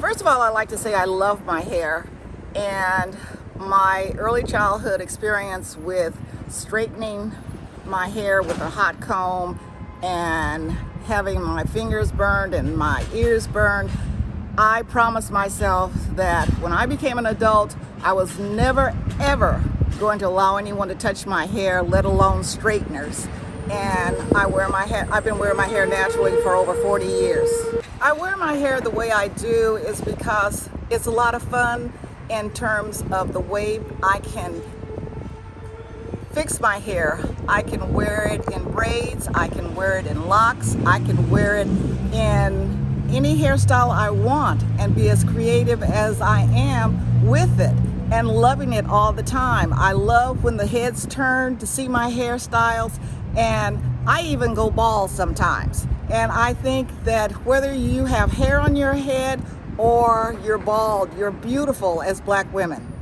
First of all, I like to say I love my hair and my early childhood experience with straightening my hair with a hot comb and having my fingers burned and my ears burned, I promised myself that when I became an adult, I was never ever going to allow anyone to touch my hair, let alone straighteners. And I wear my hair, I've been wearing my hair naturally for over 40 years. I wear my hair the way I do is because it's a lot of fun in terms of the way I can fix my hair. I can wear it in braids, I can wear it in locks, I can wear it in any hairstyle I want and be as creative as I am with it and loving it all the time. I love when the heads turn to see my hairstyles and I even go bald sometimes. And I think that whether you have hair on your head or you're bald, you're beautiful as black women.